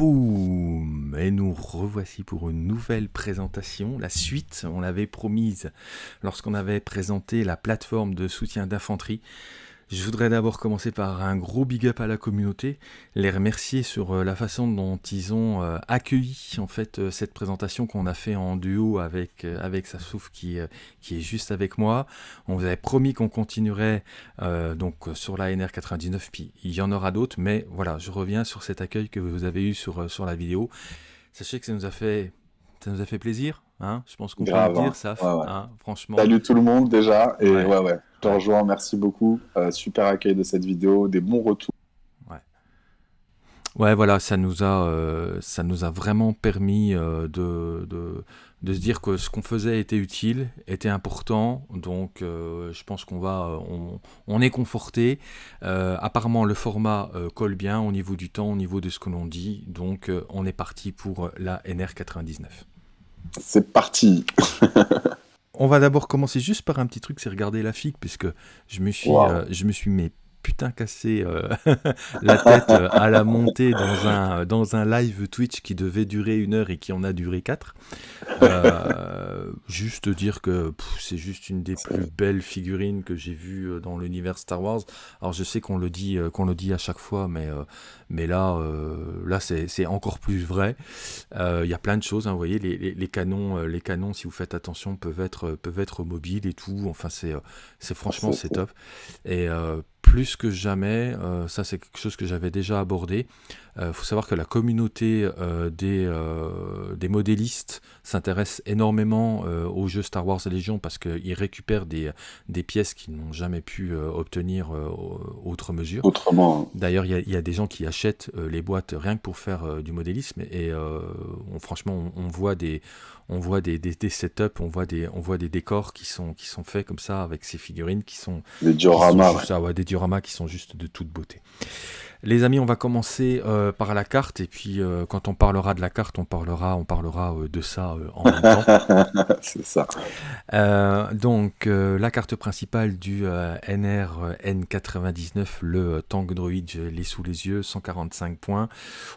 Boum Et nous revoici pour une nouvelle présentation, la suite, on l'avait promise lorsqu'on avait présenté la plateforme de soutien d'infanterie. Je voudrais d'abord commencer par un gros big up à la communauté, les remercier sur euh, la façon dont ils ont euh, accueilli en fait euh, cette présentation qu'on a fait en duo avec avec Sassouf qui qui est juste avec moi. On vous avait promis qu'on continuerait donc sur la NR 99 puis il y en aura d'autres mais voilà, je reviens sur cet accueil que vous avez eu sur sur la vidéo. Sachez que ça nous a fait ça nous a fait plaisir, hein je pense qu'on peut le dire, hein. ça, hein, franchement. Salut tout le monde déjà, et ouais, ouais, je te rejoins, merci beaucoup, euh, super accueil de cette vidéo, des bons retours. Ouais, ouais voilà, ça nous a, euh, ça nous a vraiment permis euh, de, de, de, se dire que ce qu'on faisait était utile, était important, donc je pense qu'on va, on, on, est conforté. apparemment, le format colle bien au niveau du temps, au niveau de ce que l'on dit, donc on est parti pour la NR99. C'est parti. On va d'abord commencer juste par un petit truc, c'est regarder la figue, puisque je me suis, euh, je me suis mis putain cassé euh, la tête euh, à la montée dans un, dans un live Twitch qui devait durer une heure et qui en a duré quatre. Euh, juste dire que c'est juste une des plus belles figurines que j'ai vues dans l'univers Star Wars. Alors je sais qu'on le dit qu'on le dit à chaque fois, mais mais là là c'est encore plus vrai. Il y a plein de choses, hein, vous voyez les, les, les, canons les canons si vous faites attention peuvent être peuvent être mobiles et tout. Enfin c'est c'est franchement c'est top et plus que jamais, euh, ça c'est quelque chose que j'avais déjà abordé, il euh, faut savoir que la communauté euh, des, des modélistes s'intéresse énormément aux jeux Star Wars Légion parce qu'ils récupèrent des, des pièces qu'ils n'ont jamais pu obtenir autre mesure. Autrement. D'ailleurs, il y, y, a des gens qui achètent les boîtes rien que pour faire du modélisme et on, franchement, on, on, voit des on voit des, des, setups, on voit des, on voit des décors qui sont, qui sont faits comme ça avec ces figurines qui sont des dioramas, ouais. des dioramas qui sont juste de toute beauté. Les amis, on va commencer euh, par la carte et puis euh, quand on parlera de la carte, on parlera, on parlera euh, de ça en même temps. C'est ça. Donc la carte principale du NR N99, le tank droid, je l'ai sous les yeux, 145 points.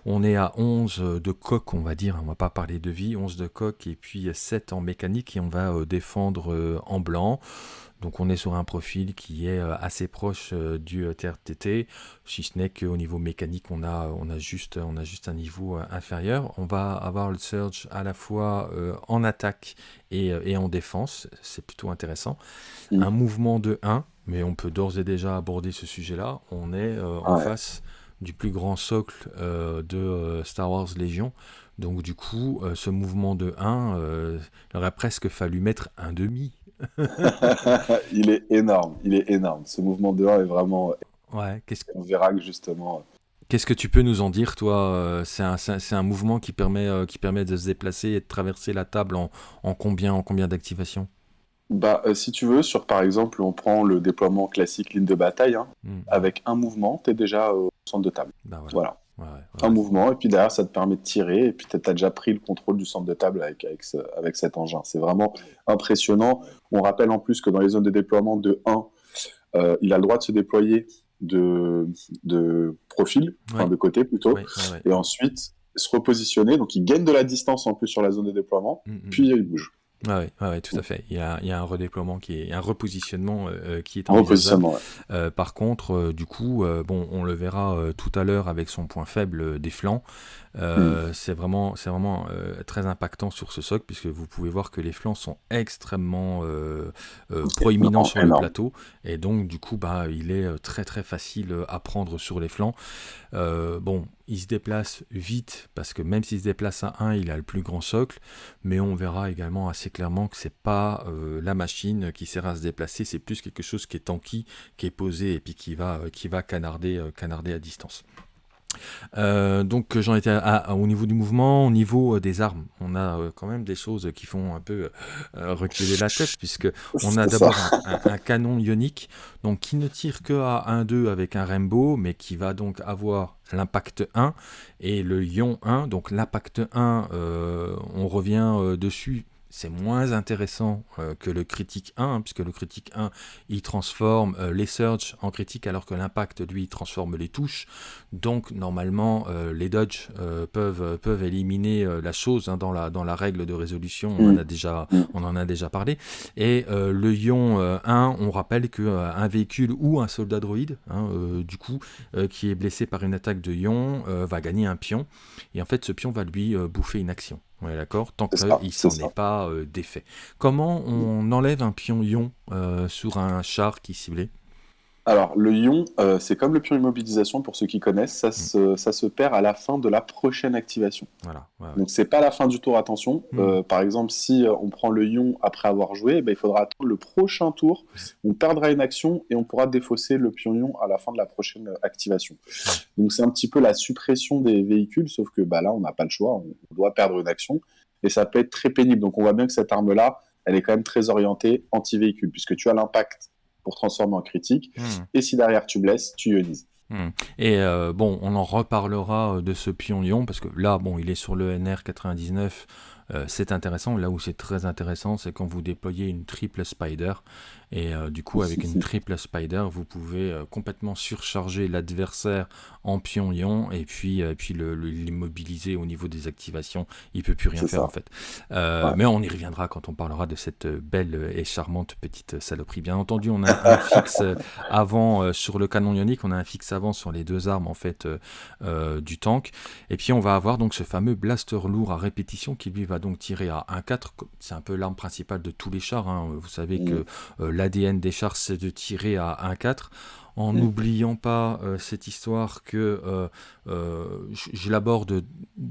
On est à 11 de coque, on va dire, on va pas parler de vie, 11 de coque et puis 7 en mécanique et on va défendre en blanc. Donc on est sur un profil qui est euh, assez proche euh, du euh, TRTT, si ce n'est qu'au niveau mécanique, on a, on, a juste, on a juste un niveau inférieur. On va avoir le surge à la fois en attaque et, en défense, c'est plutôt intéressant. Un mouvement de 1, mais on peut d'ores et déjà aborder ce sujet-là. On est en face du plus grand socle de Star Wars Légion. Donc du coup, ce mouvement de 1, il aurait presque fallu mettre un demi il est énorme, il est énorme. Ce mouvement de 1 est vraiment. Ouais, qu'est-ce On verra que justement. Euh, qu'est-ce que tu peux nous en dire, toi euh, C'est un, un, mouvement qui permet, euh, qui permet de se déplacer et de traverser la table en, en combien, en combien d'activations? Bah, si tu veux, sur par exemple, on prend le déploiement classique ligne de bataille, hein, hmm. avec un mouvement, tu es déjà au centre de table. Bah, voilà un mouvement, et puis derrière, ça te permet de tirer, et puis tu as déjà pris le contrôle du centre de table avec, avec, avec cet engin. C'est vraiment impressionnant. On rappelle en plus que dans les zones de déploiement de 1, euh, il a le droit de se déployer de, de profil, enfin de côté plutôt, et ensuite se repositionner. Donc il gagne de la distance en plus sur la zone de déploiement, mm, mm. puis il bouge. Ah oui, tout à fait. Il y a, il y a un redéploiement qui est, un repositionnement euh, qui est un repositionnement. Euh, par contre, euh, du coup, bon, on le verra tout à l'heure avec son point faible des flancs. Euh, mm. C'est vraiment, c'est vraiment euh, très impactant sur ce socle puisque vous pouvez voir que les flancs sont extrêmement euh, proéminents sur le plateau et donc du coup bah il est très très facile à prendre sur les flancs. bon, il se déplace vite parce que même s'il se déplace à 1, il a le plus grand socle, mais on verra également assez clairement que c'est pas la machine qui sert à se déplacer, c'est plus quelque chose qui est tanky, qui est posé et puis qui va, qui va canarder, canarder à distance. Euh, donc j'en étais au niveau du mouvement, au niveau euh, des armes, on a euh, quand même des choses qui font un peu reculer la tête puisque on a d'abord un, canon ionique donc qui ne tire que à 1-2 avec un Rainbow mais qui va donc avoir l'impact 1 et le ion 1 donc l'impact 1 on revient dessus c'est moins intéressant euh, que le critique 1, puisque le critique 1, il transforme euh, les search en critique, alors que l'impact, lui, transforme les touches. Donc, normalement, euh, les dodge peuvent, peuvent éliminer la chose hein, dans, la, dans la règle de résolution. On, en, a déjà, on en a déjà parlé. Et le ion 1, on rappelle qu'un véhicule ou un soldat droïde, hein, du coup, qui est blessé par une attaque de ion, va gagner un pion. Et en fait, ce pion va lui bouffer une action. Ouais, d'accord, tant qu'il ne s'en est, pas euh, défait. Comment on enlève un pion ion euh, sur un char qui ciblé? Alors, le ion, euh, c'est comme le pion immobilisation, pour ceux qui connaissent, ça, mm. se, ça se perd à la fin de la prochaine activation. Voilà, Donc, c'est pas la fin du tour, attention. Mm. Euh, par exemple, si euh, on prend le ion après avoir joué, ben, il faudra attendre le prochain tour. On perdra une action et on pourra défausser le pion ion à la fin de la prochaine activation. Donc, c'est un petit peu la suppression des véhicules, sauf que bah, là, on n'a pas le choix, on doit perdre une action. Et ça peut être très pénible. Donc, on voit bien que cette arme-là, elle est quand même très orientée anti-véhicule, puisque tu as l'impact pour transformer en critique. Hmm. Et si derrière tu blesses, tu ionises. Hmm. Et euh, bon, on en reparlera euh, de ce pion lion parce que là, bon, il est sur le NR 99. Euh, c'est intéressant. Là où c'est très intéressant, c'est quand vous déployez une triple spider. Et euh, du coup, avec une triple spider, vous pouvez euh, complètement surcharger l'adversaire en pion-ion et puis, puis l'immobiliser au niveau des activations. Il peut plus rien faire en fait. Mais on y reviendra quand on parlera de cette belle et charmante petite saloperie. Bien entendu, on a un fixe avant sur le canon ionique, on a un fixe avant sur les deux armes en fait du tank. Et puis on va avoir donc ce fameux blaster lourd à répétition qui lui va donc tirer à 1-4. C'est un peu l'arme principale de tous les chars. Hein. Vous savez mm. que euh, l'ADN des chars, c'est de tirer à 1-4 en mm. n'oubliant pas euh, cette histoire que euh, euh, je, l'aborde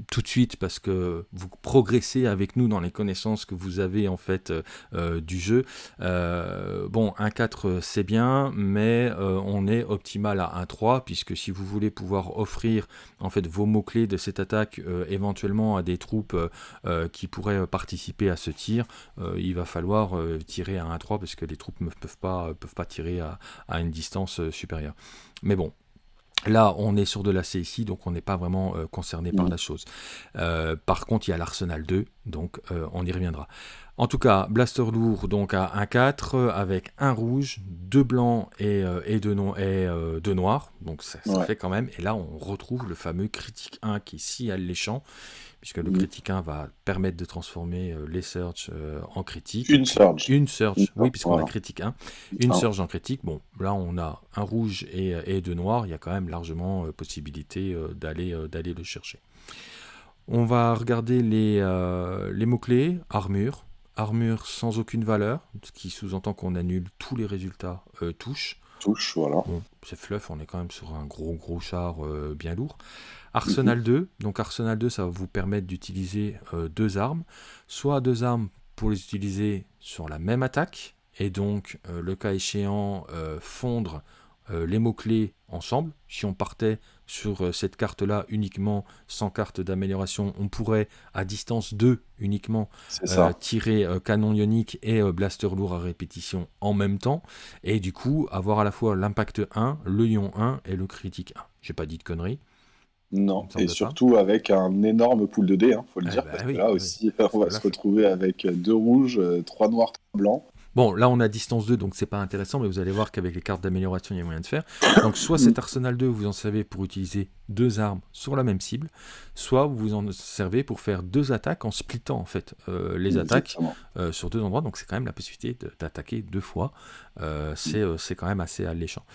tout de suite parce que vous progressez avec nous dans les connaissances que vous avez en fait du jeu. bon, 1-4 c'est bien, mais on est optimal à 1-3 puisque si vous voulez pouvoir offrir en fait vos mots-clés de cette attaque éventuellement à des troupes qui pourraient participer à ce tir, il va falloir tirer à 1-3 parce que les troupes ne peuvent pas, peuvent pas tirer à, à une distance supérieur. Mais bon, Là, on est sur de la CSI, donc on n'est pas vraiment euh, concerné par la chose. Euh, par contre, il y a l'Arsenal 2, donc euh, on y reviendra. En tout cas, Blaster lourd donc à 1-4 avec un rouge, deux blancs et, et, deux, et deux noirs. Donc ça, fait quand même. Et là, on retrouve le fameux critique 1 qui est si alléchant puisque le critique 1 va permettre de transformer euh, les search euh, en critique. Une search. Une search, oui, puisqu'on a critique 1. Une ah. search en critique. Bon, là, on a un rouge et, et deux noirs. Il y a quand même largement euh, possibilité d'aller d'aller le chercher. On va regarder les, les mots-clés. Armure. Armure sans aucune valeur, ce qui sous-entend qu'on annule tous les résultats touche. Touche, voilà. c'est fluff, on est quand même sur un gros gros char bien lourd. Arsenal 2, donc Arsenal 2, ça va vous permettre d'utiliser euh, deux armes, soit deux armes pour les utiliser sur la même attaque, et donc euh, le cas échéant euh, fondre les mots-clés ensemble. Si on partait sur cette carte-là uniquement sans carte d'amélioration, on pourrait à distance 2 uniquement tirer canon ionique et blaster lourd à répétition en même temps, et du coup avoir à la fois l'impact 1, le ion 1 et le critique 1. J'ai pas dit de conneries. Non, et surtout avec un énorme pool de dés, il hein, faut le dire, bah parce que là aussi, on va se retrouver avec deux rouges, euh, trois noirs, trois blancs. Bon, là on a distance 2, donc c'est pas intéressant, mais vous allez voir qu'avec les cartes d'amélioration, il y a moyen de faire. Donc soit cet arsenal 2, vous en savez pour utiliser deux armes sur la même cible, soit vous vous en servez pour faire deux attaques en splittant en fait euh, les attaques euh, sur deux endroits. Donc c'est quand même la possibilité d'attaquer deux fois. Euh, c'est quand même assez alléchant.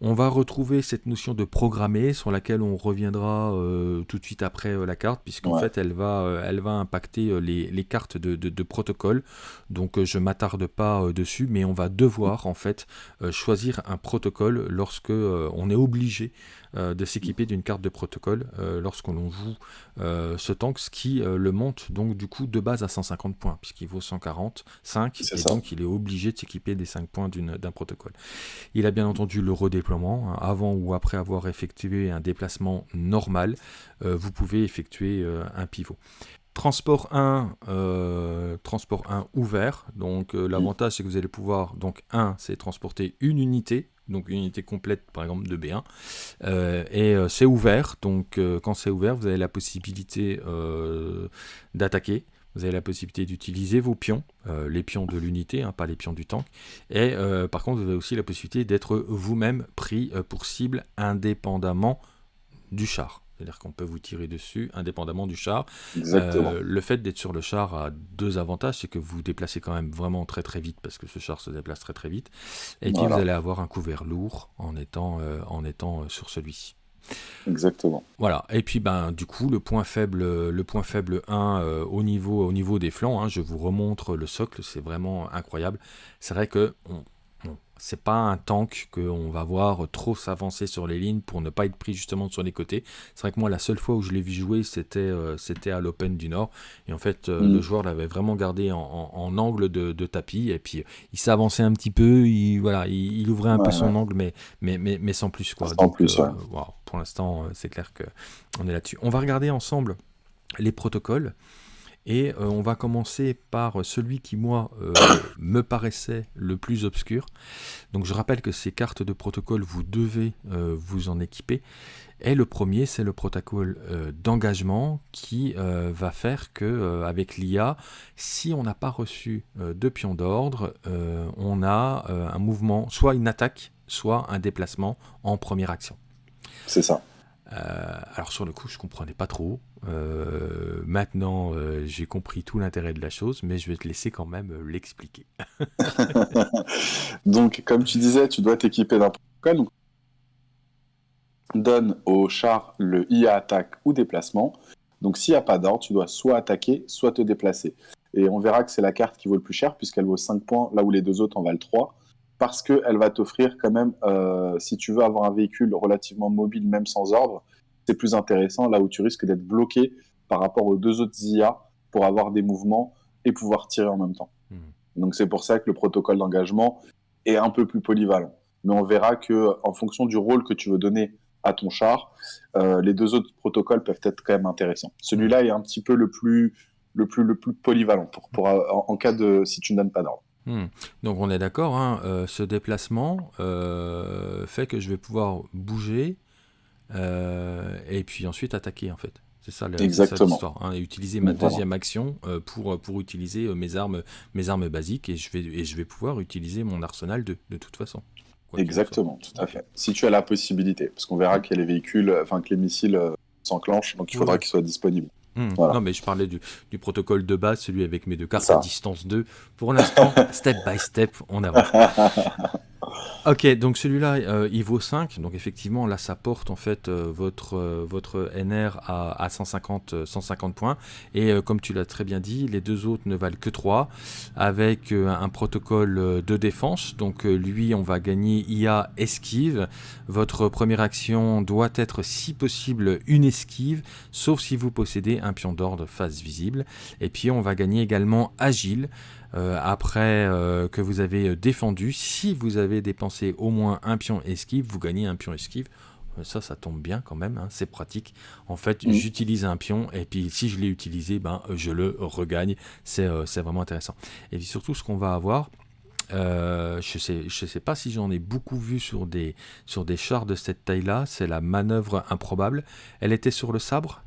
On va retrouver cette notion de programmer sur laquelle on reviendra tout de suite après la carte, puisqu'en fait elle va, elle va impacter les, les cartes de, de, de, protocole. Donc je m'attarde pas euh, dessus, mais on va devoir en fait euh, choisir un protocole lorsque euh, on est obligé de s'équiper d'une carte de protocole lorsqu'on joue ce tank, ce qui le monte donc du coup de base à 150 points, puisqu'il vaut 140, 5, et donc il est obligé de s'équiper des 5 points d'un protocole. Il a bien entendu le redéploiement, hein, avant ou après avoir effectué un déplacement normal, vous pouvez effectuer un pivot. Transport 1, euh, transport 1 ouvert. Donc euh, l'avantage c'est que vous allez pouvoir, donc 1 c'est transporter une unité, donc une unité complète par exemple de B1. Euh, et c'est ouvert, donc quand c'est ouvert vous avez la possibilité d'attaquer Vous avez la possibilité d'utiliser vos pions, les pions de l'unité, hein, pas les pions du tank. Et par contre, vous avez aussi la possibilité d'être vous-même pris pour cible indépendamment du char. C'est-à-dire qu'on peut vous tirer dessus indépendamment du char. Euh, le fait d'être sur le char a deux avantages, c'est que vous vous déplacez quand même vraiment très très vite parce que ce char se déplace très très vite. Et puis vous allez avoir un couvert lourd en étant, euh, en étant euh, sur celui-ci. Exactement. Voilà. Et puis ben du coup le point faible, le point faible 1 au niveau au niveau des flancs, hein, je vous remontre le socle, c'est vraiment incroyable. C'est vrai que c'est pas un tank qu'on va voir trop s'avancer sur les lignes pour ne pas être pris justement sur les côtés. C'est vrai que moi, la seule fois où je l'ai vu jouer, c'était euh, c'était à l'Open du Nord. Et en fait, euh, le mm. joueur l'avait vraiment gardé en, angle de, tapis. Et puis, il s'avançait un petit peu. Il, voilà, il, ouvrait un peu son angle, mais, mais, mais, sans plus. Quoi. Sans plus, euh, Pour l'instant, c'est clair qu'on est là-dessus. On va regarder ensemble les protocoles. Et euh, on va commencer par celui qui, moi, euh, me paraissait le plus obscur. Donc je rappelle que ces cartes de protocole, vous devez euh, vous en équiper. Et le premier, c'est le protocole d'engagement qui va faire que, avec l'IA, si on n'a pas reçu de pion d'ordre, on a un mouvement, soit une attaque, soit un déplacement en première action. C'est ça. Alors sur le coup, je comprenais pas trop. Euh, maintenant, euh, j'ai compris tout l'intérêt de la chose, mais je vais te laisser quand même euh, l'expliquer. donc, comme tu disais, tu dois t'équiper d'un protocole. donne au char le IA attaque ou déplacement. Donc, s'il n'y a pas d'ordre, tu dois soit attaquer, soit te déplacer. Et on verra que c'est la carte qui vaut le plus cher, puisqu'elle vaut 5 points, là où les deux autres en valent 3 parce qu'elle va t'offrir quand même, si tu veux avoir un véhicule relativement mobile, même sans ordre, c'est plus intéressant là où tu risques d'être bloqué par rapport aux deux autres IA pour avoir des mouvements et pouvoir tirer en même temps. Hmm. Donc c'est pour ça que le protocole d'engagement est un peu plus polyvalent. Mais on verra que en fonction du rôle que tu veux donner à ton char, euh, les deux autres protocoles peuvent être quand même intéressants. Celui-là est un petit peu le plus, le plus, le plus polyvalent pour, pour en, cas de si tu ne donnes pas d'ordre. Hmm. Donc on est d'accord, hein, euh, ce déplacement euh, fait que je vais pouvoir bouger euh, et puis ensuite attaquer en fait. C'est ça l'histoire. Hein, et utiliser ma deuxième action pour, pour utiliser mes armes, mes armes basiques et je, vais, et je vais pouvoir utiliser mon arsenal de, de toute façon. Exactement, tout à fait. Si tu as la possibilité, parce qu'on verra que les véhicules, enfin que les missiles s'enclenchent, donc il faudra qu'ils soient disponibles. Hmm. Non, mais je parlais du, du, protocole de base, celui avec mes deux cartes à distance 2. Pour l'instant, step by step, on avance. Ok, donc celui-là, euh, il vaut 5. Donc effectivement, là, ça porte en fait euh, votre, euh, votre NR à, 150, 150 points. Et comme tu l'as très bien dit, les deux autres ne valent que 3, avec un protocole de défense. Donc lui, on va gagner IA esquive. Votre première action doit être, si possible, une esquive, sauf si vous possédez un pion d'ordre face visible. Et puis on va gagner également agile. Euh, après euh, que vous avez euh, défendu, si vous avez dépensé au moins un pion esquive, vous gagnez un pion esquive. Ça, ça tombe bien quand même, hein, c'est pratique. En fait, j'utilise un pion et puis si je l'ai utilisé, ben, je le regagne. C'est vraiment intéressant. Et puis surtout, ce qu'on va avoir, je sais, je sais pas si j'en ai beaucoup vu sur des, sur des chars de cette taille-là. C'est la manœuvre improbable. Elle était sur le sabre?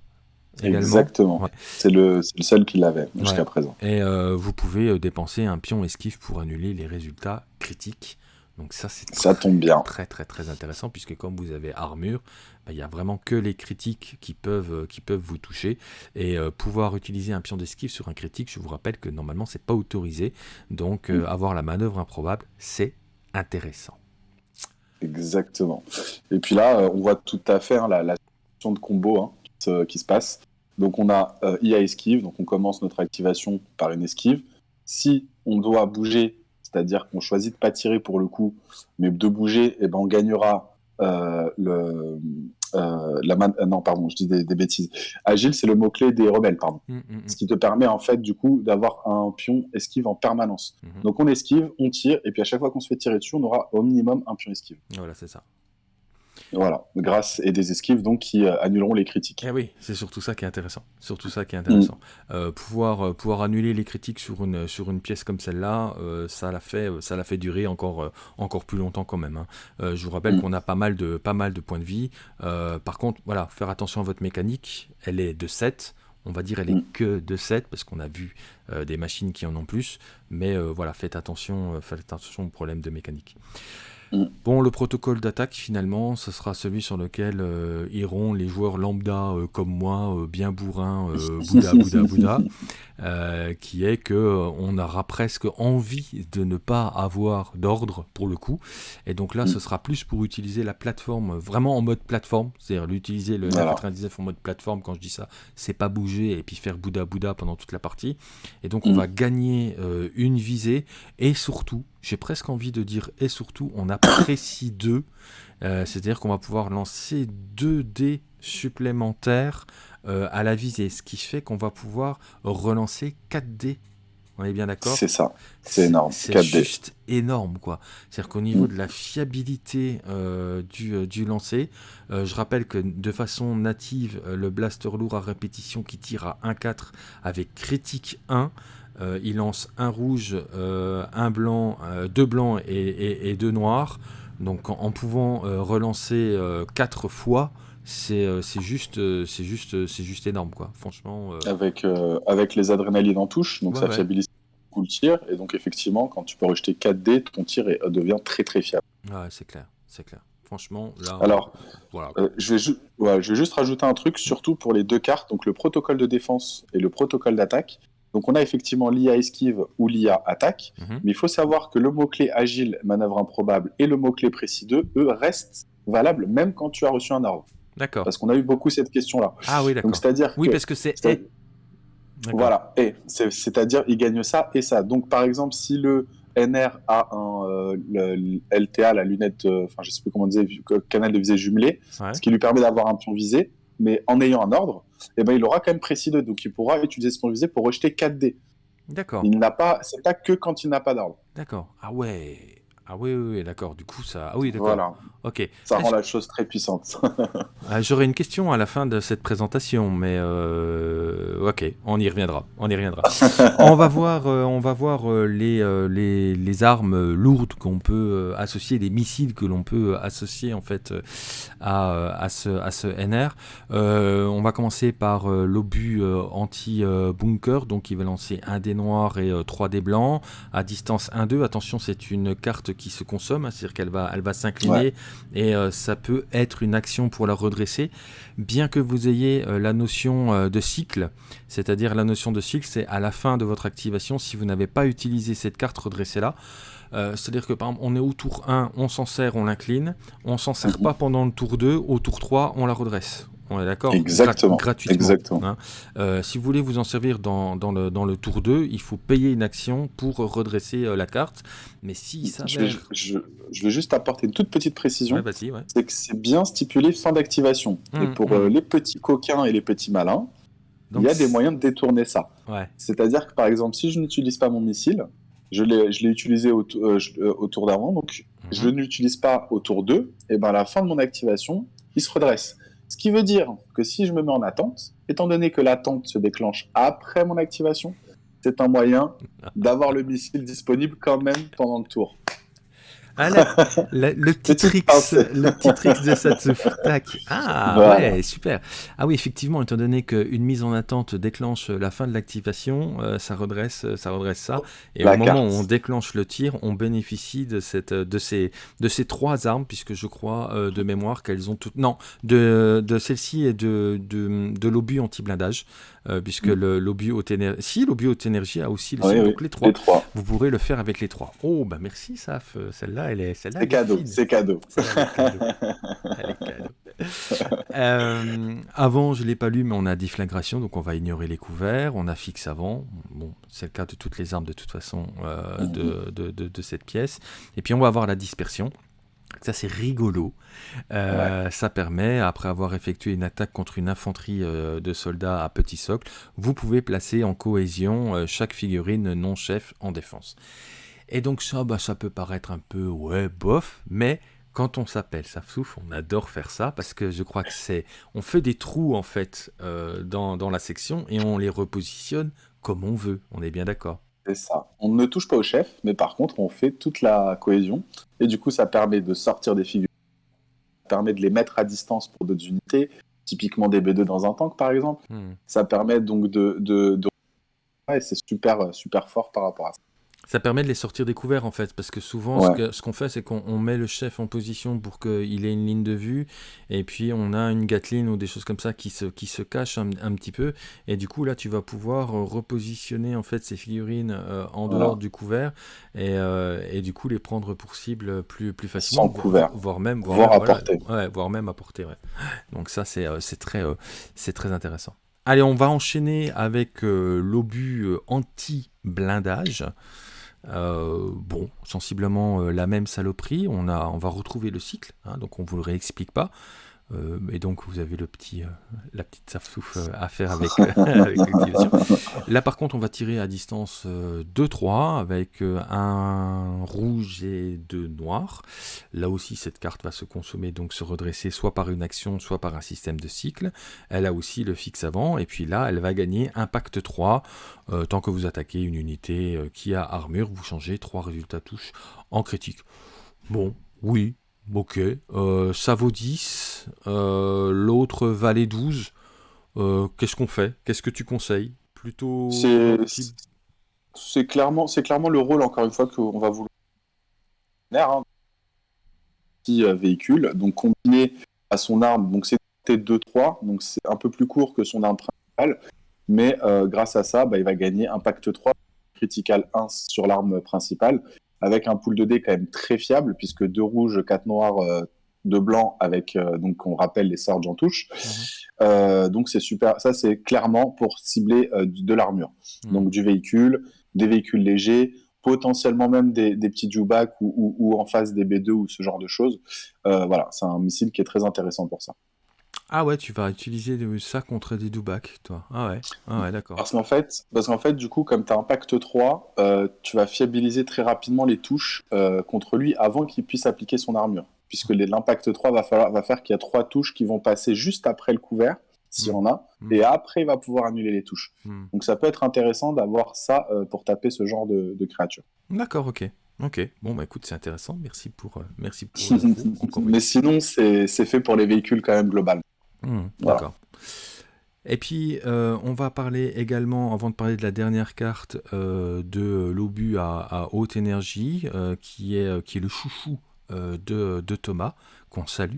Exactement. C'est le, seul qui l'avait jusqu'à présent. Et euh, vous pouvez euh, dépenser un pion esquive pour annuler les résultats critiques. Donc ça, c'est ça tombe bien. Très très très intéressant puisque comme vous avez armure, bah, il n'y a vraiment que les critiques qui peuvent, euh, qui peuvent vous toucher. Et pouvoir utiliser un pion d'esquive sur un critique, je vous rappelle que normalement c'est pas autorisé. Donc mm. avoir la manœuvre improbable, c'est intéressant. Exactement. Et puis là, on voit tout à fait hein, la, la de combo hein, qui se passe. Donc on a euh, IA esquive, donc on commence notre activation par une esquive. Si on doit bouger, c'est-à-dire qu'on choisit de pas tirer pour le coup, mais de bouger, eh ben on gagnera euh, le euh, la man... non pardon, je dis des, bêtises. Agile, c'est le mot clé des rebelles, pardon. Mm, mm, mm. Ce qui te permet en fait du coup d'avoir un pion esquive en permanence. Donc on esquive, on tire, et puis à chaque fois qu'on se fait tirer dessus, on aura au minimum un pion esquive. Voilà, c'est ça. Voilà, grâce et des esquives donc qui euh, annuleront les critiques. Eh oui, c'est surtout ça qui est intéressant. Surtout ça qui est intéressant. Mm. Euh, pouvoir, euh, pouvoir annuler les critiques sur une, sur une pièce comme celle-là, ça l'a fait, ça l'a fait durer encore, encore plus longtemps quand même. Hein. je vous rappelle mm. qu'on a pas mal de, pas mal de points de vie. par contre, voilà, faire attention à votre mécanique. Elle est de 7 On va dire elle est mm. que de 7 parce qu'on a vu des machines qui en ont plus. Mais voilà, faites attention, faites attention aux problèmes de mécanique. Mm. Bon, le protocole d'attaque, finalement, ce sera celui sur lequel euh, iront les joueurs lambda euh, comme moi, euh, bien bourrin, Bouddha, Bouddha, Bouddha, qui est que on aura presque envie de ne pas avoir d'ordre pour le coup. Et donc là, ce mm. sera plus pour utiliser la plateforme vraiment en mode plateforme, c'est-à-dire l'utiliser le 99 en mode plateforme. Quand je dis ça, c'est pas bouger et puis faire Bouddha, Bouddha pendant toute la partie. Et donc, on mm. va gagner une visée et surtout, j'ai presque envie de dire et surtout, on apprécie 2, euh, c'est-à-dire qu'on va pouvoir lancer 2 dés supplémentaires euh, à la visée, ce qui fait qu'on va pouvoir relancer 4 dés. On est bien d'accord? C'est ça, c'est énorme. C'est juste énorme, quoi. C'est-à-dire qu'au niveau mm. de la fiabilité euh, du, du, lancer, je rappelle que de façon native, le blaster lourd à répétition qui tire à 1-4 avec critique 1, euh, il lance un rouge, euh, un blanc, euh, deux blancs et, deux noirs. Donc en, pouvant relancer quatre fois, c'est juste, c'est juste, c'est juste énorme quoi. Franchement. Avec avec les adrénalines en touche, donc ça fiabilise beaucoup le tir et donc effectivement quand tu peux rejeter 4 dés, ton tir devient très très fiable. Ouais, c'est clair, c'est clair. Franchement, là. Alors, voilà. je, vais je vais juste rajouter un truc, surtout pour les deux cartes, donc le protocole de défense et le protocole d'attaque. Donc on a effectivement l'IA esquive ou l'IA attaque, mhm. mais il faut savoir que le mot-clé agile, manœuvre improbable et le mot-clé précis 2, eux, restent valables même quand tu as reçu un ordre. D'accord. Parce qu'on a eu beaucoup cette question-là. Ah oui, d'accord. c'est-à-dire Oui, parce que c'est... Voilà, et c'est-à-dire il gagne ça et ça. Donc par exemple, si le NR a un euh, LTA, la lunette, euh, enfin je sais plus comment on disait, canal de visée jumelé, ce qui lui permet d'avoir un pion visé, mais en ayant un ordre, eh ben, il aura quand même précis 2, donc il pourra utiliser son visé pour rejeter 4 dés. D'accord. Il n'a pas, c'est pas que quand il n'a pas d'ordre. D'accord. Ah ouais. Ah oui, oui, d'accord. Du coup, ça. Ah oui, d'accord. Voilà. Ok. Ça rend la chose très puissante. Ah, j'aurais une question à la fin de cette présentation, mais euh... ok, on y reviendra. On y reviendra. on va voir, euh, on va voir euh, les, les, les, armes lourdes qu'on peut associer, les missiles que l'on peut associer en fait à, à, ce, à ce NR. on va commencer par l'obus anti-bunker, donc il va lancer un dé noir et trois dés blancs à distance 1-2. Attention, c'est une carte qui se consomme, hein, c'est-à-dire qu'elle va, elle va s'incliner et euh, ça peut être une action pour la redresser, bien que vous ayez euh, la notion euh, de cycle, c'est-à-dire la notion de cycle, c'est à la fin de votre activation, si vous n'avez pas utilisé cette carte, redressez-la. C'est-à-dire que par exemple, on est au tour 1, on s'en sert, on l'incline, on s'en sert mhm. pas pendant le tour 2, au tour 3, on la redresse. On est d'accord Exactement. gratuitement. Exactement. Hein. Euh, si vous voulez vous en servir dans, dans, le, dans, le, tour 2, il faut payer une action pour redresser euh, la carte. Mais si ça je, vais, je, je vais juste apporter une toute petite précision. Ouais, ouais. C'est que c'est bien stipulé fin d'activation. et mmh, pour euh, mmh. les petits coquins et les petits malins, il y a des moyens de détourner ça. Ouais. C'est-à-dire que par exemple, si je n'utilise pas mon missile, je l'ai utilisé au, au tour d'avant, donc mmh. je ne l'utilise pas au tour 2, et ben à la fin de mon activation, il se redresse. Ce qui veut dire que si je me mets en attente, étant donné que l'attente se déclenche après mon activation, c'est un moyen d'avoir le missile disponible quand même pendant le tour. Ah, le, petit tricks, le petit tricks de. Ah ouais, super. Ah oui, effectivement, étant donné qu'une mise en attente déclenche la fin de l'activation, euh, ça redresse, ça redresse ça. Et au moment où on déclenche le tir, on bénéficie de cette, de ces, de ces trois armes, puisque je crois euh, de mémoire qu'elles ont toutes, non, de, de celle-ci et de, de, de l'obus anti-blindage. Euh, puisque mm. l'obus haute énergie, si l'obus haute énergie a aussi les, donc les, trois. Vous pourrez le faire avec les trois. Oh bah merci Saf, celle-là elle est, celle-là. C'est cadeau, c'est cadeau. Euh, avant, je l'ai pas lu, mais on a déflagration, donc on va ignorer les couverts. On a fixe avant. Bon, c'est le cas de toutes les armes de toute façon euh, mm-hmm. de, de, de, de cette pièce. Et puis on va avoir la dispersion. Ça, c'est rigolo. Euh, ça permet, après avoir effectué une attaque contre une infanterie euh, de soldats à petit socle, vous pouvez placer en cohésion euh, chaque figurine non-chef en défense. Et donc ça, bah, ça peut paraître un peu, ouais, bof, mais quand on s'appelle Safsouf, on adore faire ça parce que je crois que c'est... On fait des trous, en fait, dans, dans la section et on les repositionne comme on veut. On est bien d'accord c'est ça. On ne touche pas au chef, mais par contre, on fait toute la cohésion. Et du coup, ça permet de sortir des figures, ça permet de les mettre à distance pour d'autres unités, typiquement des B2 dans un tank par exemple. Hmm. Ça permet donc de, de, de... Ouais, c'est super, super fort par rapport à ça. Ça permet de les sortir des couverts en fait, parce que souvent ce qu'on fait c'est qu'on met le chef en position pour qu'il ait une ligne de vue, et puis on a une gatline ou des choses comme ça qui se, qui se cachent un, petit peu, et du coup là tu vas pouvoir euh, repositionner en fait ces figurines euh, en dehors du couvert, et, euh, et, du coup les prendre pour cible plus, plus facilement. Sans couvert. Voire même, voire, apporter. ouais, voire même apporter. Ouais. Donc ça c'est très, c'est très intéressant. Allez, on va enchaîner avec l'obus anti-blindage. Euh, bon, sensiblement euh, la même saloperie. On, a, on va retrouver le cycle, hein, donc on ne vous le réexplique pas. Euh, et donc vous avez le petit, euh, la petite safsouf euh, à faire avec, l'activation. Là par contre on va tirer à distance 2-3 avec un rouge et deux noirs. Là aussi cette carte va se consommer, donc se redresser soit par une action, soit par un système de cycle. Elle a aussi le fixe avant, et puis là elle va gagner impact 3. tant que vous attaquez une unité qui a armure, vous changez 3 résultats touches en critique. Bon, oui, Ok, euh, ça vaut 10, euh, l'autre valait 12. Euh, qu'est-ce qu'on fait? Qu'est-ce que tu conseilles? Plutôt. C'est clairement, clairement le rôle, encore une fois, qu'on va vouloir. Hein. Petit véhicule, donc combiné à son arme, donc c'est 2-3, donc c'est un peu plus court que son arme principale, mais grâce à ça, bah, il va gagner impact 3, critical 1 sur l'arme principale, avec un pool de dés quand même très fiable, puisque deux rouges, quatre noirs, euh, deux blancs, avec, euh, donc on rappelle les Sarge en touche. Mhm. Euh, donc c'est super, ça c'est clairement pour cibler de l'armure. Mhm. Donc du véhicule, des véhicules légers, potentiellement même des, petits Jubac ou, ou, en face des B2 ou ce genre de choses. voilà, c'est un missile qui est très intéressant pour ça. Ah ouais, tu vas utiliser ça contre des Dubak, toi. Ah ouais, ah ouais d'accord. Parce qu'en fait, parce qu'en fait, du coup, comme tu as Impact 3, euh, tu vas fiabiliser très rapidement les touches euh, contre lui avant qu'il puisse appliquer son armure. Puisque l'impact 3 va, falloir, va faire qu'il y a trois touches qui vont passer juste après le couvert, s'il y en a, hmm. et après il va pouvoir annuler les touches. Hmm. Donc ça peut être intéressant d'avoir ça euh, pour taper ce genre de, de créature. D'accord, ok. Ok, bon bah écoute, c'est intéressant, merci pour, merci pour Mais sinon, c'est fait pour les véhicules quand même global. Hmm, d'accord. Et puis, euh, on va parler également, avant de parler de la dernière carte, euh, de l'obus à, haute énergie, euh, qui, est, qui est le chouchou de, de, Thomas qu'on salue,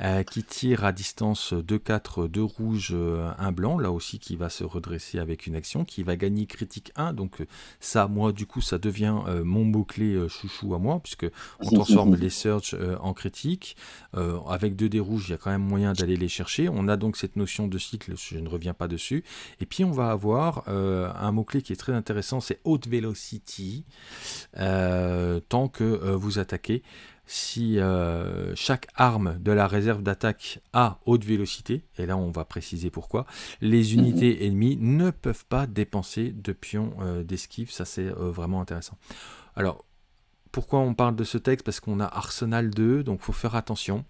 euh, qui tire à distance 2-4, 2 rouges, 1 blanc, là aussi qui va se redresser avec une action, qui va gagner critique 1, donc euh, ça, moi, du coup, ça devient euh, mon mot-clé chouchou à moi, puisque on transforme les search en critique, avec 2 dés rouges, il y a quand même moyen d'aller les chercher, on a donc cette notion de cycle, je ne reviens pas dessus, et puis on va avoir un mot-clé qui est très intéressant, c'est haute velocity, tant que vous attaquez, si euh, chaque arme de la réserve d'attaque a haute vélocité, et là on va préciser pourquoi, les mhm. unités ennemies ne peuvent pas dépenser de pions euh, d'esquive, ça c'est euh, vraiment intéressant. Alors, pourquoi on parle de ce texte? Parce qu'on a Arsenal 2, donc il faut faire attention.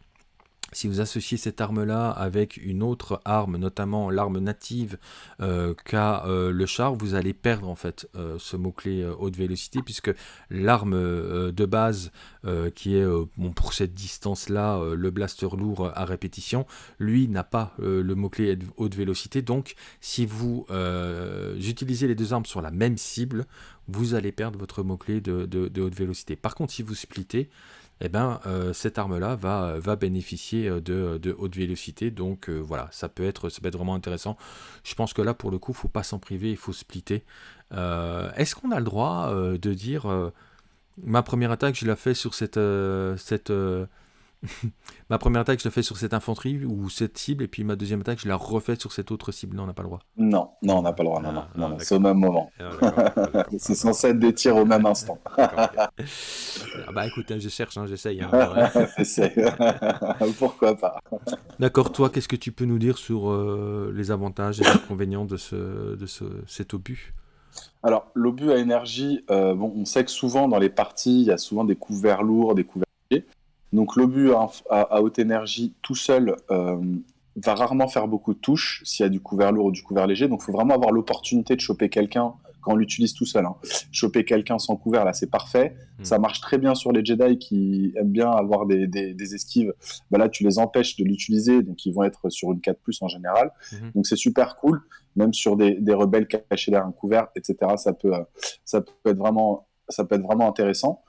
Si vous associez cette arme-là avec une autre arme, notamment l'arme native euh, qu'a euh, le char, vous allez perdre en fait euh, ce mot-clé haute vélocité, puisque l'arme de base, qui est pour cette distance-là, le blaster lourd à répétition, lui n'a pas le mot-clé haute vélocité. Donc, si vous utilisez les deux armes sur la même cible, vous allez perdre votre mot-clé de, de haute vélocité. Par contre, si vous splittez, eh ben, euh, cette arme-là va, va bénéficier euh, de, de haute vélocité. Donc euh, voilà, ça peut, être, ça peut être vraiment intéressant. Je pense que là, pour le coup, il faut pas s'en priver, il faut splitter. Est-ce qu'on a le droit de dire ma première attaque, je la fais sur cette, cette, ma première attaque, je la fais sur cette infanterie ou cette cible, et puis ma deuxième attaque, je la refais sur cette autre cible. Non, on n'a pas le droit. Non, non, on n'a pas le droit. Non, non, non, c'est au même moment. Ah, c'est censé être des tirs au même instant. ah bah écoute, hein, je cherche, hein, j'essaye. Hein, Pourquoi pas D'accord, toi, qu'est-ce que tu peux nous dire sur euh, les avantages et les inconvénients de, ce, de ce, cet obus? Alors, l'obus à énergie, euh, bon, on sait que souvent dans les parties, il y a souvent des couverts lourds, des couverts donc l'obus à, haute énergie tout seul, euh, va rarement faire beaucoup de touches s'il y a du couvert lourd ou du couvert léger. Donc, il faut vraiment avoir l'opportunité de choper quelqu'un quand on l'utilise tout seul. Hein. Choper quelqu'un sans couvert, là, c'est parfait. Hmm. Ça marche très bien sur les Jedi qui aiment bien avoir des, des, esquives. Bah là, tu les empêches de l'utiliser, donc ils vont être sur une 4 en général. Hmm. Donc, c'est super cool. Même sur des, des, rebelles cachés derrière un couvert, etc., ça peut, euh, ça peut, être, vraiment, ça peut être vraiment intéressant.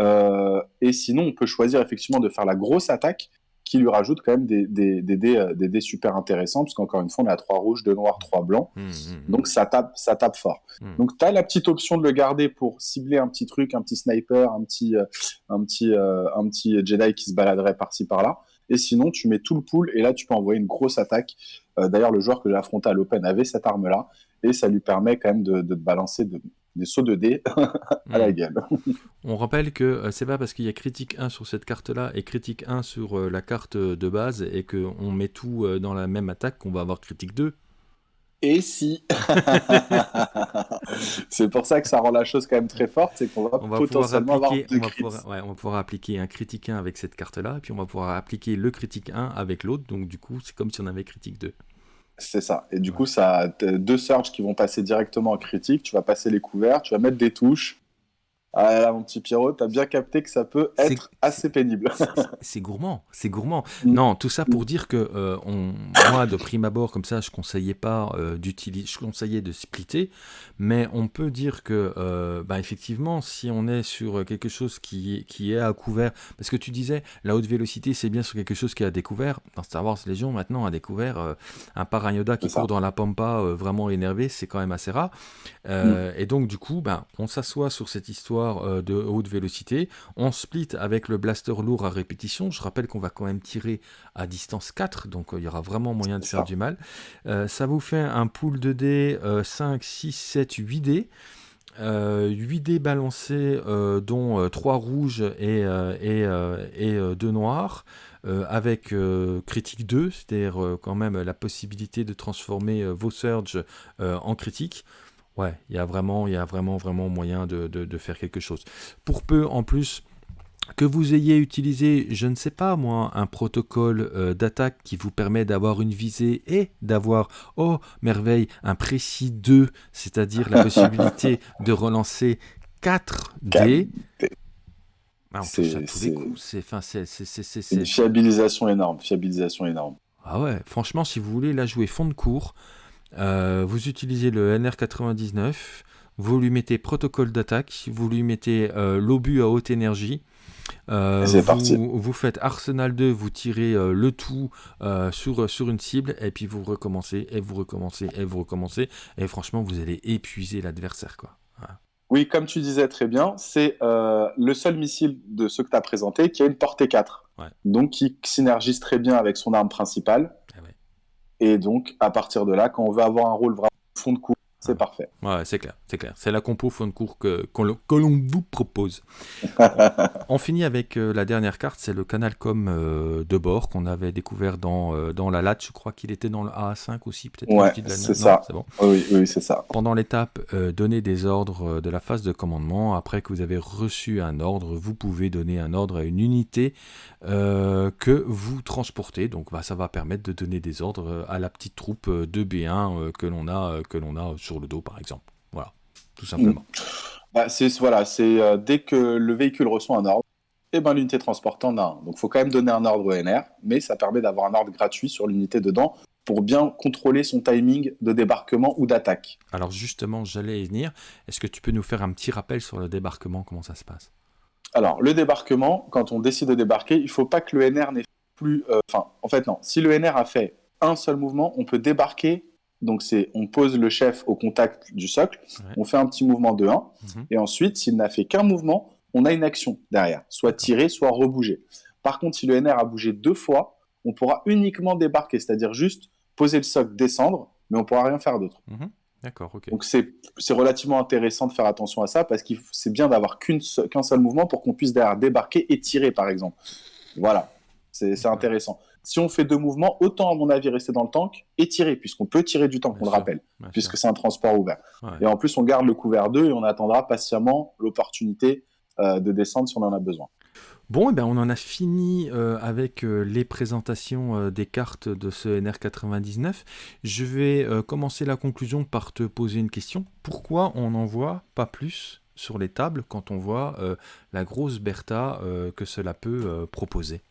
Euh, et sinon, on peut choisir effectivement de faire la grosse attaque qui lui rajoute quand même des, des, des, euh, dés, super intéressants, parce qu'encore une fois, on a trois rouges, deux noirs, trois blancs. Mmh, mmh, mmh. Donc ça tape, ça tape fort. Donc tu as la petite option de le garder pour cibler un petit truc, un petit sniper, un petit, euh, un petit, euh, un petit Jedi qui se baladerait par-ci par-là. Et sinon, tu mets tout le pool et là, tu peux envoyer une grosse attaque. D'ailleurs, le joueur que j'ai affronté à l'Open avait cette arme-là et ça lui permet quand même de, de balancer de, des sauts de dés à la hmm. gueule. On rappelle que euh, c'est pas parce qu'il y a critique 1 sur cette carte-là et critique 1 sur euh, la carte de base et qu'on met tout euh, dans la même attaque qu'on va avoir critique 2. Et si C'est pour ça que ça rend la chose quand même très forte, c'est qu'on va, potentiellement avoir deux on va, pouvoir, ouais, on va pouvoir appliquer un critique 1 avec cette carte-là, et puis on va pouvoir appliquer le critique 1 avec l'autre, donc du coup c'est comme si on avait critique 2. C'est ça. Et du coup, ça a deux surges qui vont passer directement en critique. Tu vas passer les couverts, tu vas mettre des touches. Ah là, mon petit Pierrot, t'as bien capté que ça peut être assez pénible. C'est gourmand, c'est gourmand. Mm. Non, tout ça pour dire que euh, on, moi, de prime abord, comme ça, je conseillais pas euh, d'utiliser, je conseillais de splitter, mais on peut dire que, euh, bah, effectivement, si on est sur quelque chose qui, qui est à couvert, parce que tu disais, la haute vélocité, c'est bien sur quelque chose qui est à découvert. Dans Star Wars Légion, maintenant, à découvert, un Parayoda qui court dans la pampa, vraiment énervé, c'est quand même assez rare. Mm. Et donc, du coup, ben, on s'assoit sur cette histoire euh, de haute vélocité. On split avec le blaster lourd à répétition. Je rappelle qu'on va quand même tirer à distance 4, donc euh, il y aura vraiment moyen de faire du mal. Euh, ça vous fait un pool de dés 5, 6, 7, 8 dés. 8 dés balancés, dont 3 rouges et, et, et 2 noirs, avec critique 2, c'est-à-dire quand même la possibilité de transformer vos surges en critique. Ouais, il y a vraiment, il y a vraiment, vraiment moyen de, de, faire quelque chose. Pour peu, en plus, que vous ayez utilisé, je ne sais pas moi, un protocole euh, d'attaque qui vous permet d'avoir une visée et d'avoir, oh merveille, un précis 2, c'est-à-dire la possibilité de relancer 4 dés. c'est une fiabilisation énorme, fiabilisation énorme. Ah ouais, franchement, si vous voulez la jouer fond de cours, euh, vous utilisez le NR99, vous lui mettez protocole d'attaque, vous lui mettez euh, l'obus à haute énergie. Euh, vous, parti. vous, faites Arsenal 2, vous tirez le tout sur, sur une cible, et puis vous recommencez, et vous recommencez, et vous recommencez, et franchement, vous allez épuiser l'adversaire. quoi. Oui, comme tu disais très bien, c'est le seul missile de ceux que tu as présenté qui a une portée 4. Donc qui synergise très bien avec son arme principale. Et donc, à partir de là, quand on veut avoir un rôle vraiment fond de cours, c'est parfait. Ouais, c'est clair, c'est clair. C'est la compo fond de cours que, que l'on vous propose. on finit avec euh, la dernière carte, c'est le Canalcom euh, de bord qu'on avait découvert dans, euh, dans la latte. Je crois qu'il était dans le A5 aussi, peut-être. Ouais, c'est ça. Bon. Oui, oui c'est ça. Pendant l'étape, donner des ordres de la phase de commandement. Après que vous avez reçu un ordre, vous pouvez donner un ordre à une unité que vous transportez. Donc, bah, ça va permettre de donner des ordres à la petite troupe de B1 que l'on a, que l'on a sur le dos, par exemple. Voilà, tout simplement. Mm. Bah, c'est voilà, c'est euh, dès que le véhicule reçoit un ordre, et eh ben l'unité transportante en a un. Donc, il faut quand même donner un ordre au NR, mais ça permet d'avoir un ordre gratuit sur l'unité dedans pour bien contrôler son timing de débarquement ou d'attaque. Alors justement, j'allais y venir. Est-ce que tu peux nous faire un petit rappel sur le débarquement, comment ça se passe? Alors, le débarquement, quand on décide de débarquer, il ne faut pas que le NR n'ait plus... Euh, enfin, en fait, non. Si le NR a fait un seul mouvement, on peut débarquer donc c'est on pose le chef au contact du socle, on fait un petit mouvement de 1, mhm. et ensuite, s'il n'a fait qu'un mouvement, on a une action derrière, soit tirer, soit rebouger. Par contre, si le NR a bougé deux fois, on pourra uniquement débarquer, c'est-à-dire juste poser le socle, descendre, mais on pourra rien faire d'autre. Mhm. D'accord, ok. Donc c'est relativement intéressant de faire attention à ça, parce que c'est bien d'avoir qu'un seul mouvement pour qu'on puisse derrière débarquer et tirer, par exemple. Voilà, c'est intéressant si on fait deux mouvements, autant à mon avis rester dans le tank et tirer, puisqu'on peut tirer du tank, on le rappelle, puisque c'est un transport ouvert. Et en plus, on garde le couvert 2 et on attendra patiemment l'opportunité euh, de descendre si on en a besoin. Bon, et eh ben on en a fini euh, avec euh, les présentations euh, des cartes de ce NR99. Je vais commencer la conclusion par te poser une question. Pourquoi on n'en voit pas plus sur les tables quand on voit la grosse Bertha que cela peut proposer?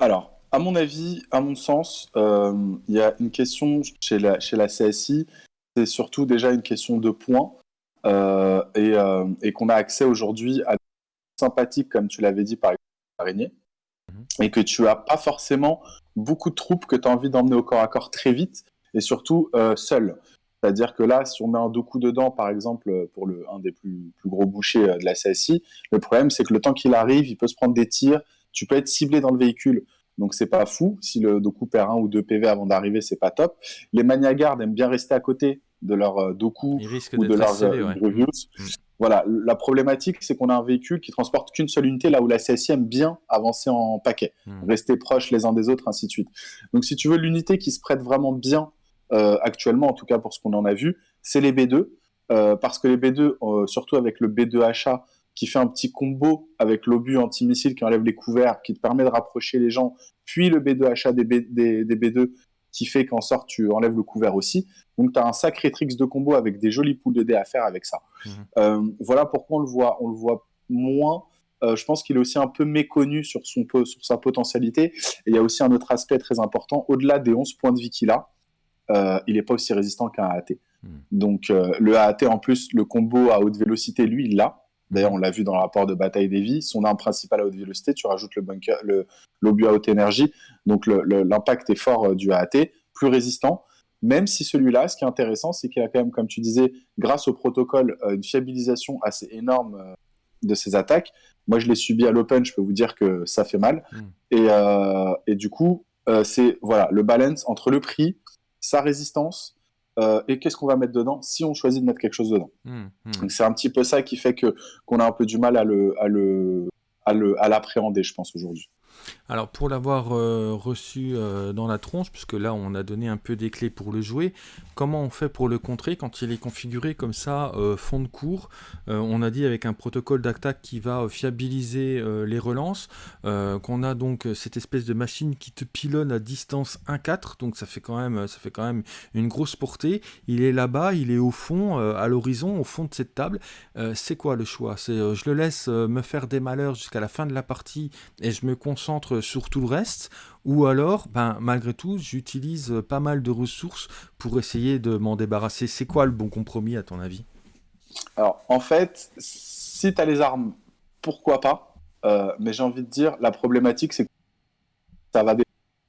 Alors, à mon avis, à mon sens, il y a une question chez la, chez la CSI, c'est surtout déjà une question de points. et, et qu'on a accès aujourd'hui à sympathique, comme tu l'avais dit par exemple, araignée, mhm. et que tu as pas forcément beaucoup de troupes que tu as envie d'emmener au corps à corps très vite, et surtout euh, seul. C'est-à-dire que là, si on met un Doku dedans, par exemple, pour le, un des plus, plus gros bouchers euh, de la CSI, le problème, c'est que le temps qu'il arrive, il peut se prendre des tirs, tu peux être ciblé dans le véhicule. Donc c'est pas fou. Si le Doku perd un ou deux PV avant d'arriver, c'est pas top. Les Maniagardes aiment bien rester à côté de leur euh, Doku ou de leurs euh, voilà, la problématique, c'est qu'on a un véhicule qui transporte qu'une seule unité, là où la CSI aime bien avancer en paquet, hmm. rester proches les uns des autres, ainsi de suite. Donc, si tu veux, l'unité qui se prête vraiment bien euh, actuellement, en tout cas pour ce qu'on en a vu, c'est les B2, euh, parce que les B2, euh, surtout avec le B2HA, qui fait un petit combo avec l'obus antimissile qui enlève les couverts, qui te permet de rapprocher les gens, puis le B2HA des, des, des B2 qui fait qu'en sort tu enlèves le couvert aussi. Donc tu as un sacré tricks de combo avec des jolies poules de dés à faire avec ça. Mhm. Euh, voilà pourquoi on le voit, on le voit moins. Euh, je pense qu'il est aussi un peu méconnu sur, son, sur sa potentialité. Et il y a aussi un autre aspect très important. Au-delà des 11 points de vie qu'il a, euh, il n'est pas aussi résistant qu'un AAT. Mhm. Donc le AAT, en plus, le combo à haute vélocité, lui, il l'a. D'ailleurs, on l'a vu dans le rapport de bataille des vies. Son arme principale à haute vélocité, tu rajoutes le bunker, le l'obus à haute énergie. Donc l'impact est fort du AAT, plus résistant. Même si celui-là, ce qui est intéressant, c'est qu'il a quand même, comme tu disais, grâce au protocole, euh, une fiabilisation assez énorme euh, de ses attaques. Moi, je l'ai subi à l'open, je peux vous dire que ça fait mal. Hmm. Et, euh, et, du coup, c'est voilà le balance entre le prix, sa résistance et qu'est-ce qu'on va mettre dedans si on choisit de mettre quelque chose dedans. Hmm, hmm. C'est un petit peu ça qui fait que qu'on a un peu du mal à le à le à l'appréhender, je pense aujourd'hui. Alors pour l'avoir euh, reçu euh, dans la tronche, puisque là on a donné un peu des clés pour le jouer, comment on fait pour le contrer quand il est configuré comme ça, euh, fond de cours? On a dit avec un protocole d'attaque qui va fiabiliser les relances, qu'on a donc cette espèce de machine qui te pilonne à distance 1-4, donc ça fait, quand même, ça fait quand même une grosse portée. Il est là-bas, il est au fond, à l'horizon, au fond de cette table. C'est quoi le choix? Je le laisse me faire des malheurs jusqu'à la fin de la partie et je me concentre sur tout le reste, ou alors, ben, malgré tout, j'utilise pas mal de ressources pour essayer de m'en débarrasser. C'est quoi le bon compromis à ton avis? Alors, en fait, si tu as les armes, pourquoi pas? Euh, Mais j'ai envie de dire, la problématique, c'est que ça va dépendre.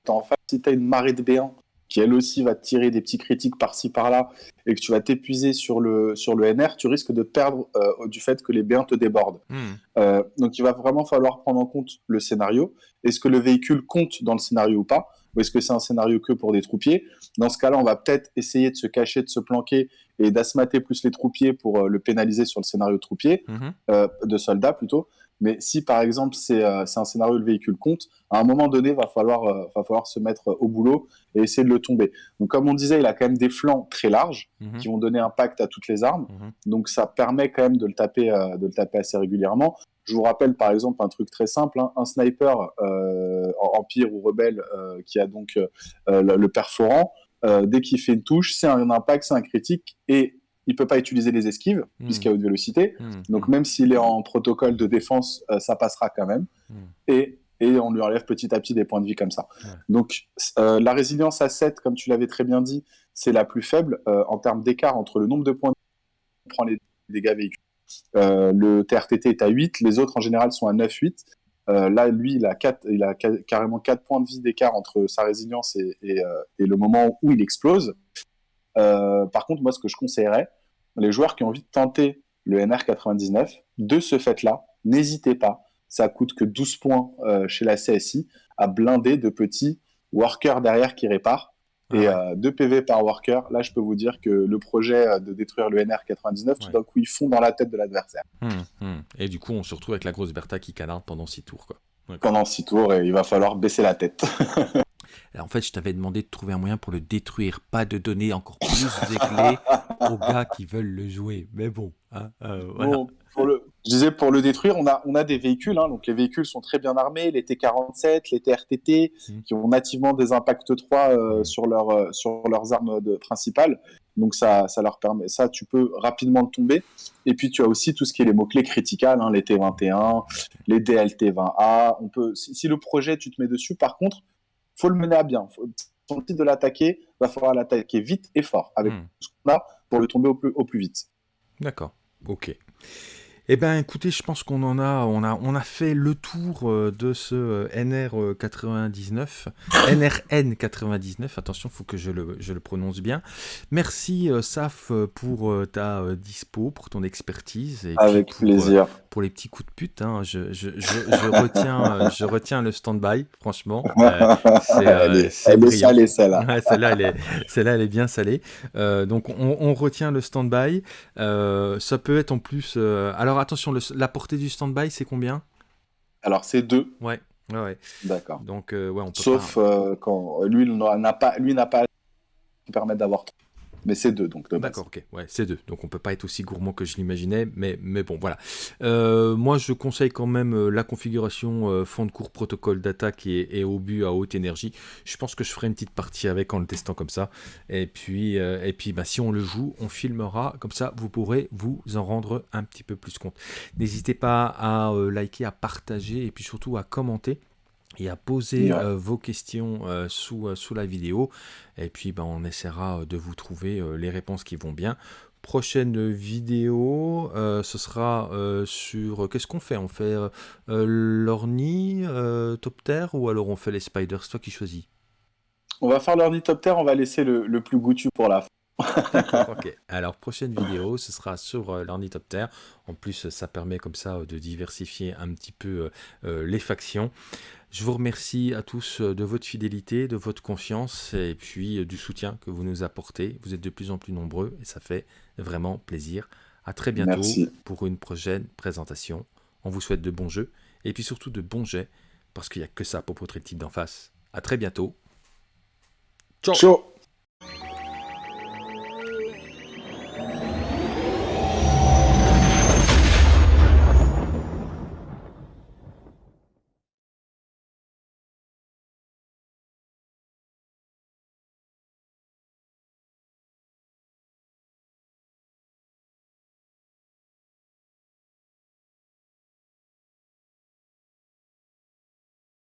En fait, si tu as une marée de béants qui elle aussi va te tirer des petits critiques par-ci par-là, et que tu vas t'épuiser sur le, sur le NR, tu risques de perdre euh, du fait que les B1 te débordent. Hmm. Euh, donc il va vraiment falloir prendre en compte le scénario. Est-ce que le véhicule compte dans le scénario ou pas? Ou est-ce que c'est un scénario que pour des troupiers? Dans ce cas-là, on va peut-être essayer de se cacher, de se planquer et d'asmater plus les troupiers pour euh, le pénaliser sur le scénario de troupier, hmm. de soldats plutôt. Mais si par exemple c'est un scénario où le véhicule compte, à un moment donné, va falloir, va falloir se mettre au boulot et essayer de le tomber. Donc comme on disait, il a quand même des flancs très larges. Mhm. qui vont donner impact à toutes les armes. Mhm. Donc ça permet quand même de le taper, euh, de le taper assez régulièrement. Je vous rappelle par exemple un truc très simple, hein. un sniper euh, empire ou rebelle euh, qui a donc le, perforant, dès qu'il fait une touche, c'est un impact, c'est un critique et il peut pas utiliser les esquives mhm. puisqu'il y a haute vélocité. Donc même s'il est en protocole de défense, ça passera quand même. Et et on lui enlève petit à petit des points de vie comme ça. Donc la résilience à 7, comme tu l'avais très bien dit, c'est la plus faible euh, en termes d'écart entre le nombre de points on prend les dégâts véhicules. Euh, le TRTT est à 8, les autres en général sont à 9-8. Euh, là, lui, il a, 4, il a carrément 4 points de vie d'écart entre sa résilience et, le moment où il explose. par contre, moi, ce que je conseillerais, les joueurs qui ont envie de tenter le NR99, de ce fait-là, n'hésitez pas, ça coûte que 12 points chez la CSI, à blinder de petits workers derrière qui réparent. Et euh, 2 PV par worker, là je peux vous dire que le projet euh, de détruire le NR99, tout d'un coup ils font dans la tête de l'adversaire. Hum, hum. Et du coup on se retrouve avec la grosse Bertha qui canarde pendant 6 tours. Quoi. Pendant 6 tours et il va falloir baisser la tête. en fait je t'avais demandé de trouver un moyen pour le détruire, pas de donner encore plus de clés aux gars qui veulent le jouer. Mais bon. Hein, euh, bon pour, le, Je disais, pour le détruire, on a, on a des véhicules. Hein, donc, les véhicules sont très bien armés. Les T-47, les TRTT, mmh. qui ont nativement des impacts 3 euh, mmh. sur, leur, euh, sur leurs armes de, principales. Donc, ça, ça leur permet. Ça, tu peux rapidement le tomber. Et puis, tu as aussi tout ce qui est les mots-clés critiques, hein, les T21, les DLT20A. On peut, si, le projet, tu te mets dessus, par contre, faut le mener à bien. Faut, son titre de l'attaquer, va falloir l'attaquer vite et fort avec mmh. ce qu'on a pour le tomber au plus, au plus vite. D'accord. Ok. Eh bien, écoutez, je pense qu'on en a, on a, on a fait le tour euh, de ce NR99, NRN99. Attention, il faut que je le, je le, prononce bien. Merci, euh, Saf, pour euh, ta dispo, pour ton expertise. Et Avec plaisir. pour les petits coups de pute, hein. je, je, je, retiens, je retiens le stand-by, franchement. c'est, elle est, salée, celle-là. celle-là, elle est, celle-là, elle est bien salée. donc, on, on, retient le stand-by. ça peut être en plus. alors, attention, la portée du stand-by, c'est combien Alors, c'est 2. Ouais, ouais, ouais. D'accord. Donc, euh, ouais, on peut Sauf euh, quand lui n'a pas, lui n'a pas qui permet d'avoir mais c'est deux, donc D'accord, ok, ouais, c'est deux. Donc on peut pas être aussi gourmand que je l'imaginais, mais, mais bon, voilà. Euh, moi, je conseille quand même euh, la configuration euh, fond de cours protocole d'attaque et, au but à haute énergie. Je pense que je ferai une petite partie avec en le testant comme ça. Et puis, et puis bah, si on le joue, on filmera. Comme ça, vous pourrez vous en rendre un petit peu plus compte. N'hésitez pas à liker, à partager et puis surtout à commenter et à poser euh, vos questions euh, sous, euh, sous la vidéo. Et puis ben, on essaiera de vous trouver les réponses qui vont bien. Prochaine vidéo, ce sera sur... Qu'est-ce qu'on fait? On fait l'orni, top terre ou alors on fait les spiders? C'est toi qui choisis. On va faire l'orni top terre, on va laisser le, le plus goûtu pour la fin. ok. Alors, prochaine vidéo, ce sera sur l'ornithoptère. En plus, ça permet comme ça de diversifier un petit peu les factions. Je vous remercie à tous de votre fidélité, de votre confiance et puis du soutien que vous nous apportez. Vous êtes de plus en plus nombreux et ça fait vraiment plaisir. À très bientôt pour une prochaine présentation. On vous souhaite de bons jeux et puis surtout de bons jets parce qu'il n'y a que ça pour votre type d'en face. À très bientôt. Ciao. Ciao.